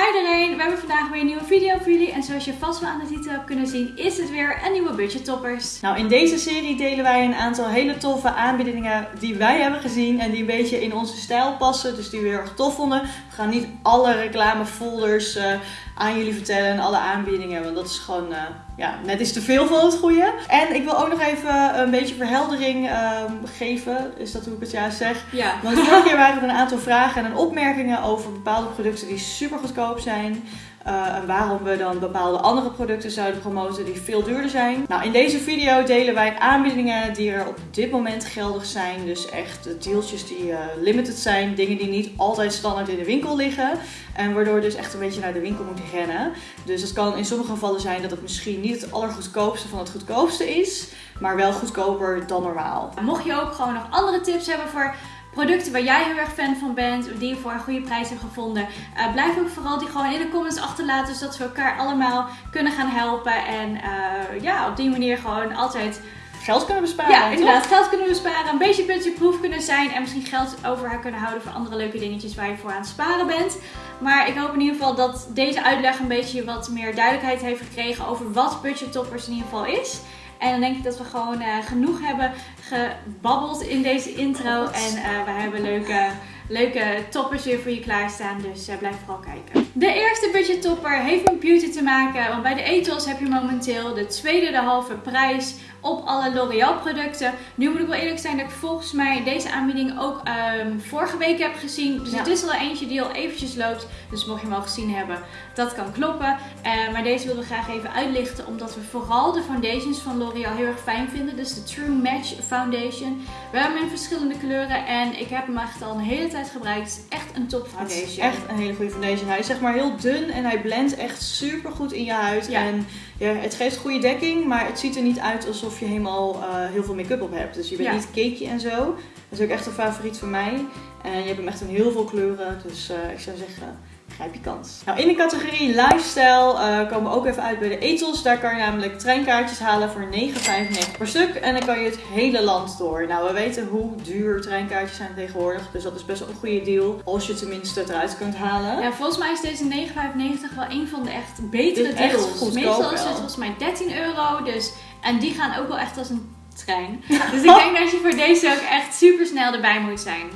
Hi iedereen, we hebben vandaag weer een nieuwe video voor jullie. En zoals je vast wel aan de titel hebt kunnen zien, is het weer een nieuwe budget toppers. Nou, in deze serie delen wij een aantal hele toffe aanbiedingen die wij hebben gezien en die een beetje in onze stijl passen. Dus die we heel erg tof vonden. We gaan niet alle reclamefolders uh, aan jullie vertellen en alle aanbiedingen, want dat is gewoon uh, ja, net iets te veel van het goede. En ik wil ook nog even een beetje verheldering uh, geven, is dat hoe ik het juist zeg? Ja. Want vorige keer waren er een aantal vragen en opmerkingen over bepaalde producten die super goedkoop zijn. Uh, en waarom we dan bepaalde andere producten zouden promoten die veel duurder zijn. Nou, in deze video delen wij aanbiedingen die er op dit moment geldig zijn. Dus echt deeltjes die uh, limited zijn. Dingen die niet altijd standaard in de winkel liggen. En waardoor dus echt een beetje naar de winkel moet rennen. Dus het kan in sommige gevallen zijn dat het misschien niet het allergoedkoopste van het goedkoopste is. Maar wel goedkoper dan normaal. Mocht je ook gewoon nog andere tips hebben voor producten waar jij heel erg fan van bent, die je voor een goede prijs hebt gevonden. Uh, blijf ook vooral die gewoon in de comments achterlaten, zodat we elkaar allemaal kunnen gaan helpen. En uh, ja, op die manier gewoon altijd geld kunnen besparen. Ja, inderdaad, geld kunnen besparen, een beetje budgetproof kunnen zijn en misschien geld over kunnen houden voor andere leuke dingetjes waar je voor aan het sparen bent. Maar ik hoop in ieder geval dat deze uitleg een beetje wat meer duidelijkheid heeft gekregen over wat budget toppers in ieder geval is. En dan denk ik dat we gewoon uh, genoeg hebben gebabbeld in deze intro. En uh, we hebben leuke, leuke toppers weer voor je klaarstaan. Dus uh, blijf vooral kijken. De eerste budget topper heeft met beauty te maken. Want bij de Ethos heb je momenteel de tweede de halve prijs op alle L'Oreal producten. Nu moet ik wel eerlijk zijn dat ik volgens mij deze aanbieding ook um, vorige week heb gezien. Dus ja. het is al eentje die al eventjes loopt. Dus mocht je hem al gezien hebben, dat kan kloppen. Uh, maar deze wilden we graag even uitlichten. Omdat we vooral de foundations van L'Oreal heel erg fijn vinden. Dus de True Match Foundation. We hebben hem in verschillende kleuren. En ik heb hem echt al een hele tijd gebruikt. Het is echt een top foundation. Het is echt een hele goede foundation. Hij is zeg maar heel dun en hij blendt echt super goed in je huid. Ja. En ja, het geeft goede dekking, maar het ziet er niet uit alsof je helemaal uh, heel veel make-up op hebt. Dus je bent Ja. niet cakeje en zo. Dat is ook echt een favoriet van mij. En je hebt hem echt in heel veel kleuren. Dus uh, ik zou zeggen, grijp je kans. Nou, in de categorie lifestyle uh, komen we ook even uit bij de Ethos. Daar kan je namelijk treinkaartjes halen voor 9,95 per stuk. En dan kan je het hele land door. Nou, we weten hoe duur treinkaartjes zijn tegenwoordig. Dus dat is best wel een goede deal. Als je tenminste het eruit kunt halen. Ja, volgens mij is deze 9,95 wel een van de echt betere echt deals. goedkoop Meestal is het volgens mij 13 euro. Dus, en die gaan ook wel echt als een trein. Dus ik denk dat je voor deze ook echt super snel erbij moet zijn.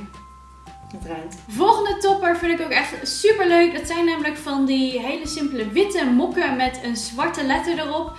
Het rijdt. Volgende topper vind ik ook echt super leuk. Dat zijn namelijk van die hele simpele witte mokken met een zwarte letter erop.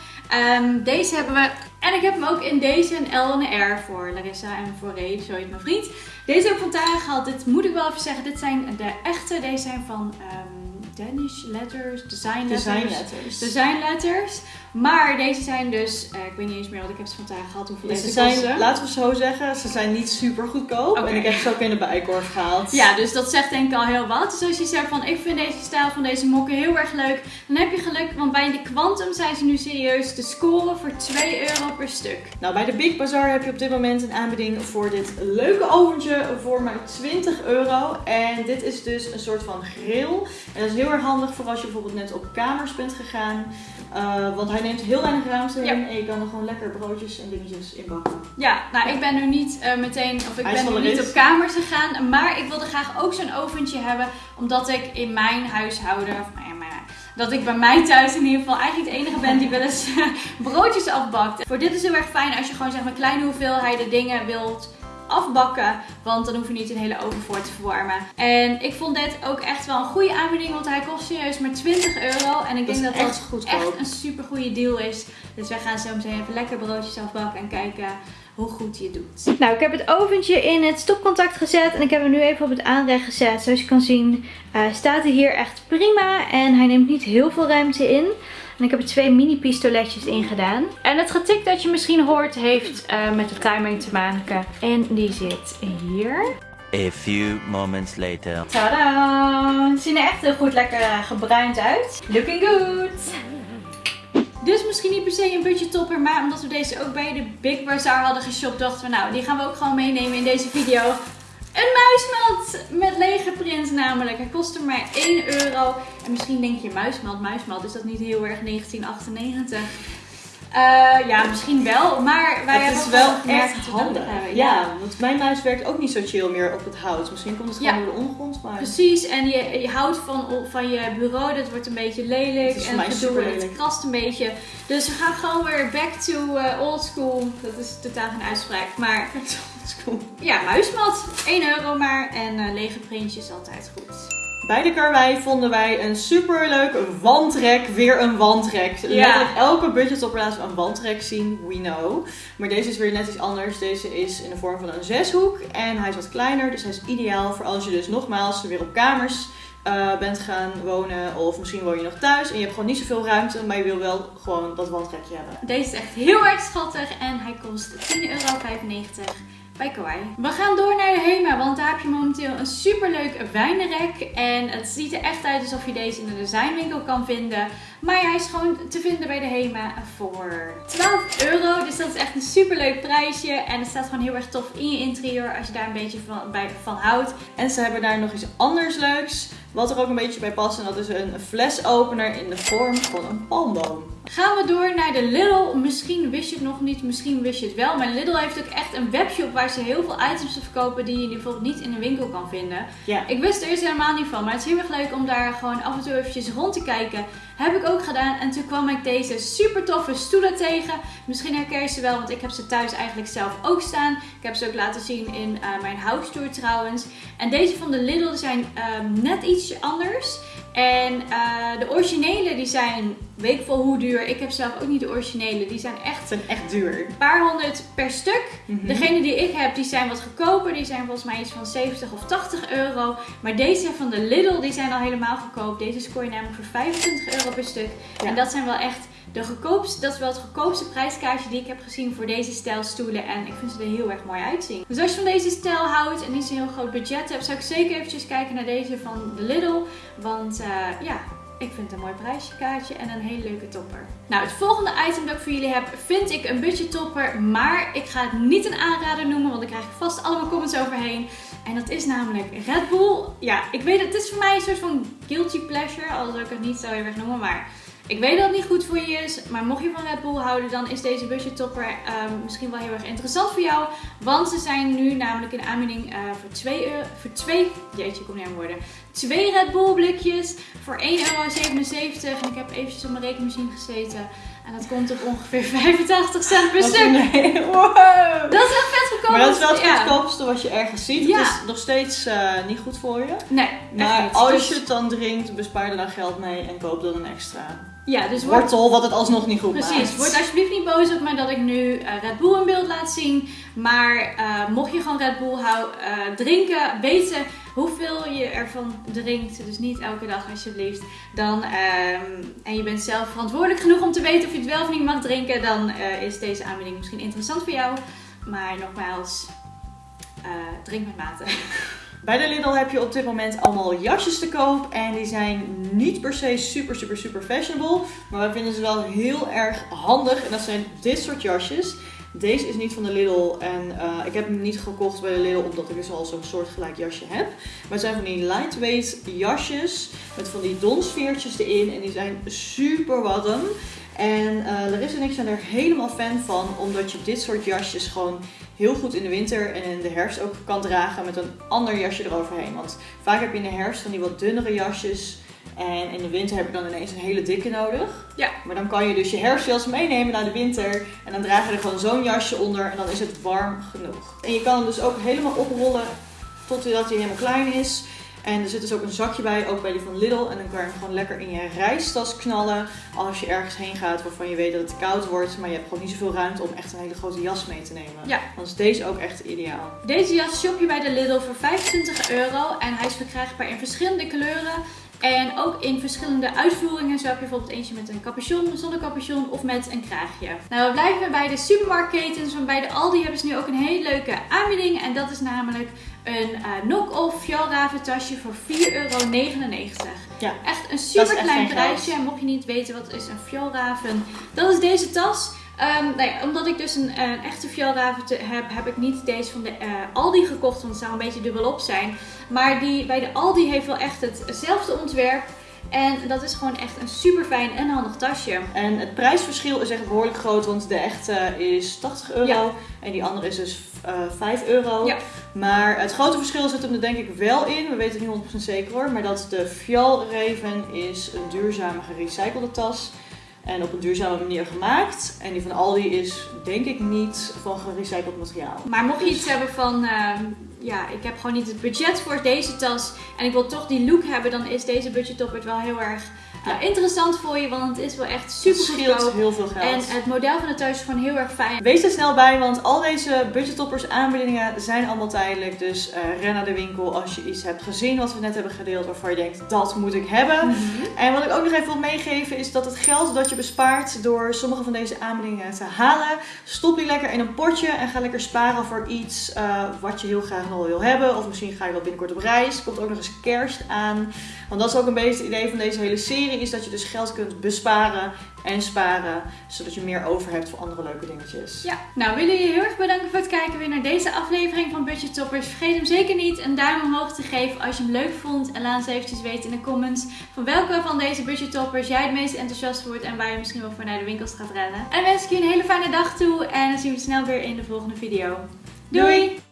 Um, deze hebben we. En ik heb hem ook in deze een L en een R voor Larissa en voor Ray, zo heet mijn vriend. Deze heb ik van Tara gehad. Dit moet ik wel even zeggen. Dit zijn de echte. Deze zijn van um, Danish Letters, Design Letters. Design letters. Design Letters. Maar deze zijn dus, uh, ik weet niet eens meer wat ik heb ze van Tara gehad. Hoeveel Dus ze deze zijn, kosten. laten we zo zeggen, ze zijn niet super goedkoop. En ik heb ze ook in de bijkorf gehaald. Ja, dus dat zegt denk ik al heel wat. Dus als je zegt van ik vind deze stijl van deze mokken heel erg leuk, dan heb je geluk. Want bij de Quantum zijn ze nu serieus te scoren voor 2 euro per stuk. Nou, bij de Big Bazaar heb je op dit moment een aanbieding voor dit leuke oventje voor maar 20 euro. En dit is dus een soort van grill. En dat is heel erg handig voor als je bijvoorbeeld net op kamers bent gegaan. Uh, want hij neemt heel weinig ruimte Ja. in en je kan er gewoon lekker broodjes en dingetjes in bakken. Ja, nou ik ben nu niet uh, meteen, of ik ben nu niet op kamers gegaan. Maar ik wilde graag ook zo'n oventje hebben. Omdat ik in mijn huishouden, of nou ja, mijn, dat ik bij mij thuis in ieder geval eigenlijk de enige ben die wel eens broodjes afbakt. Voor dit is heel erg fijn als je gewoon zeg maar kleine hoeveelheden dingen wilt afbakken. Want dan hoef je niet een hele oven voor te verwarmen. En ik vond dit ook echt wel een goede aanbieding. Want hij kost serieus maar 20 euro. En ik Dat denk dat echt dat echt een super goede deal is. Dus wij gaan zo meteen even lekker broodjes afbakken en kijken hoe goed je het doet. Nou, ik heb het oventje in het stopcontact gezet. En ik heb hem nu even op het aanrecht gezet. Zoals je kan zien uh, staat hij hier echt prima. En hij neemt niet heel veel ruimte in. En ik heb er twee mini pistoletjes in gedaan. En het getik dat je misschien hoort heeft uh, met de timing te maken. En die zit hier. A few moments later. Tadaa! Ze zien er echt heel goed lekker uh, gebruind uit. Looking good! Dus misschien niet per se een budget topper, maar omdat we deze ook bij de Big Bazaar hadden geshopt, dachten we nou, die gaan we ook gewoon meenemen in deze video. Een muismat met lege print namelijk. Hij kostte maar 1 euro. En misschien denk je muismat, muismat, is dat niet heel erg 1998? Eh, ja, misschien wel, maar wij het hebben is wel echt het handig. hebben. Ja, want mijn muis werkt ook niet zo chill meer op het hout. Misschien komt het gewoon Ja. door de ondergrond, maar... Precies, en je, je houdt van, van je bureau, dat wordt een beetje lelijk Het en super en het krast een beetje. Dus we gaan gewoon weer back to eh, old school. Dat is totaal geen uitspraak, maar ja, muismat. 1 euro maar en eh, lege printjes altijd goed. Bij de Karwei vonden wij een superleuk wandrek. Weer een wandrek. Ja. Letterlijk elke budgettopper laten we een wandrek zien. We know. Maar deze is weer net iets anders. Deze is in de vorm van een zeshoek. En hij is wat kleiner. Dus hij is ideaal voor als je dus nogmaals weer op kamers eh, bent gaan wonen. Of misschien woon je nog thuis. En je hebt gewoon niet zoveel ruimte. Maar je wil wel gewoon dat wandrekje hebben. Deze is echt heel erg schattig en hij kost 10,95 euro bij. We gaan door naar de Hema, want daar heb je momenteel een superleuk wijnrek. En het ziet er echt uit alsof je deze in de designwinkel kan vinden. Maar hij is gewoon te vinden bij de Hema voor 12 euro. Dus dat is echt een superleuk prijsje. En het staat gewoon heel erg tof in je interieur als je daar een beetje van, bij, van houdt. En ze hebben daar nog iets anders leuks. Wat er ook een beetje bij past. En dat is een flesopener in de vorm van een palmboom. Gaan we door naar de Lidl. Misschien wist je het nog niet, misschien wist je het wel. Maar Lidl heeft ook echt een webshop waar ze heel veel items verkopen die je bijvoorbeeld niet in de winkel kan vinden. Ja. Ik wist er eerst helemaal niet van, maar het is heel erg leuk om daar gewoon af en toe eventjes rond te kijken. Heb ik ook gedaan en toen kwam ik deze super toffe stoelen tegen. Misschien herken je ze wel, want ik heb ze thuis eigenlijk zelf ook staan. Ik heb ze ook laten zien in eh, mijn house tour trouwens. En deze van de Lidl zijn ehm, net ietsje anders. En eh, de originele die zijn, weet ik veel hoe duur. Ik heb zelf ook niet de originele. Die zijn echt zijn echt duur. een paar honderd per stuk. Mhm. Degene die ik heb, die zijn wat goedkoper. Die zijn volgens mij iets van 70 of 80 euro. Maar deze van de Lidl, die zijn al helemaal goedkoop. Deze scoor je namelijk voor 25 euro per stuk. Ja. En dat zijn wel echt de goedkoopste, dat is wel het goedkoopste prijskaartje die ik heb gezien voor deze stijl stoelen. En ik vind ze er heel erg mooi uitzien. Dus als je van deze stijl houdt en niet zo'n heel groot budget hebt, zou ik zeker eventjes kijken naar deze van de Lidl. Want eh, ja, ik vind het een mooi prijskaartje en een hele leuke topper. Nou, het volgende item dat ik voor jullie heb, vind ik een budget topper. Maar ik ga het niet een aanrader noemen, want daar krijg ik vast allemaal comments overheen. En dat is namelijk Red Bull. Ja, ik weet het, het is voor mij een soort van guilty pleasure, al zou ik het niet zo heel erg noemen, maar... Ik weet dat het niet goed voor je is, maar mocht je van Red Bull houden, dan is deze budget topper ehm, misschien wel heel erg interessant voor jou. Want ze zijn nu namelijk in aanbieding eh, voor 2 euro, voor 2, jeetje, ik kom niet aan woorden. Twee Red Bull blikjes voor 1,77 euro. En ik heb eventjes op mijn rekenmachine gezeten. En dat komt op ongeveer 85 cent per stuk. Nee, wow. Dat is echt vet goedkoop. Maar dat is wel het Ja. goedkoopste wat je ergens ziet. Ja. Het is nog steeds eh, niet goed voor je. Nee, Maar als Dus- je het dan drinkt, bespaar er dan geld mee en koop dan een extra Ja, dus word, wortel, wat het alsnog niet goed Precies, maakt. word alsjeblieft niet boos op me dat ik nu eh, Red Bull in beeld laat zien. Maar eh, mocht je gewoon Red Bull hou, eh, drinken, weten hoeveel je ervan drinkt. Dus niet elke dag alsjeblieft. Dan, ehm, en je bent zelf verantwoordelijk genoeg om te weten of je het wel of niet mag drinken. Dan is deze aanbieding misschien interessant voor jou. Maar nogmaals, drink met mate. Bij de Lidl heb je op dit moment allemaal jasjes te koop. En die zijn niet per se super, super, super fashionable. Maar wij vinden ze wel heel erg handig. En dat zijn dit soort jasjes. Deze is niet van de Lidl. En eh, ik heb hem niet gekocht bij de Lidl omdat ik dus al zo'n soortgelijk jasje heb. Maar het zijn van die lightweight jasjes. Met van die donsveertjes erin. En die zijn super warm. En eh Larissa en ik zijn er helemaal fan van. Omdat je dit soort jasjes gewoon heel goed in de winter en in de herfst ook kan dragen met een ander jasje eroverheen. Want vaak heb je in de herfst van die wat dunnere jasjes. En in de winter heb je dan ineens een hele dikke nodig. Ja. Maar dan kan je dus je herfstjas meenemen naar de winter. En dan draag je er gewoon zo'n jasje onder en dan is het warm genoeg. En je kan hem dus ook helemaal oprollen totdat hij helemaal klein is. En er zit dus ook een zakje bij, ook bij die van Lidl. En dan kan je hem gewoon lekker in je reistas knallen. Als je ergens heen gaat waarvan je weet dat het koud wordt. Maar je hebt gewoon niet zoveel ruimte om echt een hele grote jas mee te nemen. Ja. Dan is deze ook echt ideaal. Deze jas shop je bij de Lidl voor 25 euro. En hij is verkrijgbaar in verschillende kleuren. En ook in verschillende uitvoeringen. Zo heb je bijvoorbeeld eentje met een capuchon, zonder capuchon of met een kraagje. Nou, we blijven bij de supermarktketens. Want bij de Aldi hebben ze nu ook een hele leuke aanbieding. En dat is namelijk een uh, knock-off fjallraven tasje voor 4,99 euro. Ja, Echt een super klein prijsje. En mocht je niet weten wat is een fjallraven, dat is deze tas. Ehm, nou ja, omdat ik dus een, een echte fjallraven heb, heb ik niet deze van de eh, Aldi gekocht. Want het zou een beetje dubbelop zijn. Maar die bij de Aldi heeft wel echt het- hetzelfde ontwerp. En dat is gewoon echt een super fijn en handig tasje. En het prijsverschil is echt behoorlijk groot, want de echte is 80 euro Ja. en die andere is dus eh 5 euro. Ja. Maar het grote verschil zit hem er denk ik wel in, we weten het niet 100% zeker hoor, maar dat de Fjal Raven is een duurzame gerecyclede tas en op een duurzame manier gemaakt. En die van Aldi is denk ik niet van gerecycled materiaal. Maar mocht je Dus- iets hebben van, ehm, ja, ik heb gewoon niet het budget voor deze tas en ik wil toch die look hebben, dan is deze budget topper wel heel erg eh, interessant voor je, want het is wel echt super goedkoop. heel veel geld. En het model van de tas is gewoon heel erg fijn. Wees er snel bij, want al deze budgettoppers aanbiedingen zijn allemaal tijdelijk. Dus eh, ren naar de winkel als je iets hebt gezien wat we net hebben gedeeld waarvan je denkt dat moet ik hebben. Mhm. En wat ik ook nog even wil meegeven is dat het geld dat je bespaart door sommige van deze aanbiedingen te halen, stop die lekker in een potje en ga lekker sparen voor iets eh, wat je heel graag nog wil hebben. Of misschien ga je wel binnenkort op reis. Komt ook nog eens kerst aan. Want dat is ook een beetje het idee van deze hele serie, is dat je dus geld kunt besparen en sparen, zodat je meer over hebt voor andere leuke dingetjes. Ja, nou willen jullie heel erg bedanken voor het kijken weer naar deze aflevering van Budget Toppers. Vergeet hem zeker niet een duim omhoog te geven als je hem leuk vond. En laat eens eventjes weten in de comments van welke van deze Budget Toppers jij het meest enthousiast wordt en waar je misschien wel voor naar de winkels gaat rennen. En dan wens ik je een hele fijne dag toe en dan zien we snel weer in de volgende video. Doei! Doei!